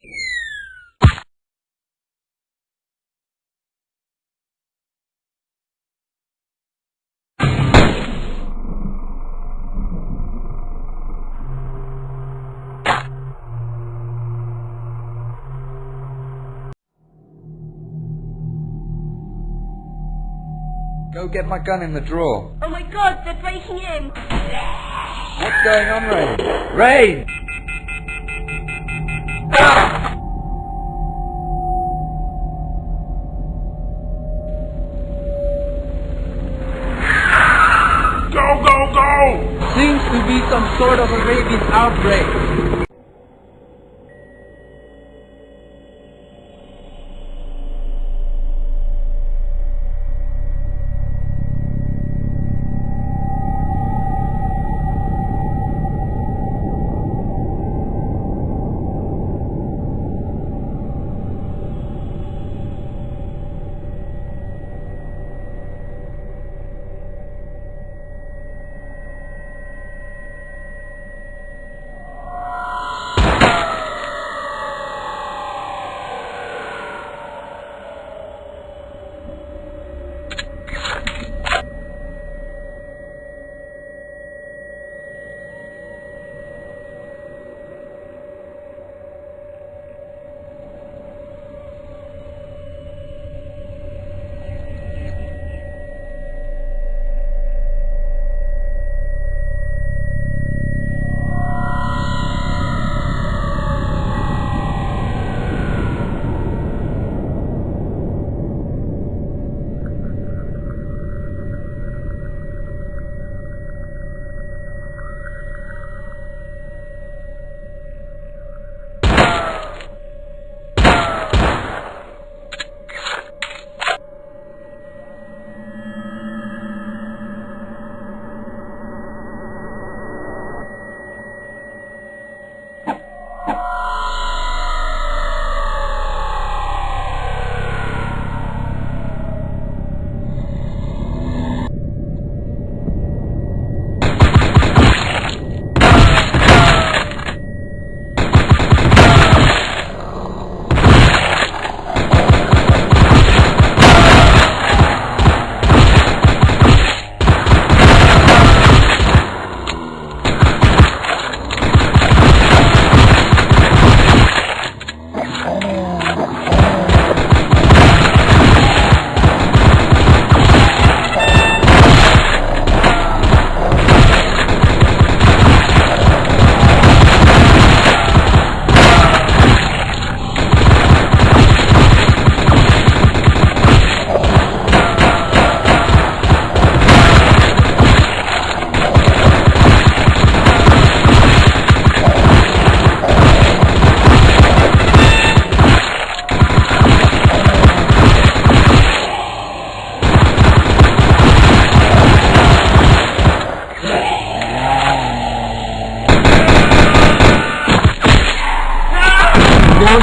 Go get my gun in the drawer. Oh my god, they're breaking in! What's going on, Rain? Rain! Sort of a rabies outbreak.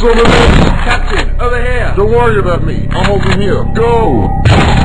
Son. Captain, over here! Don't worry about me. I'm over here. Go!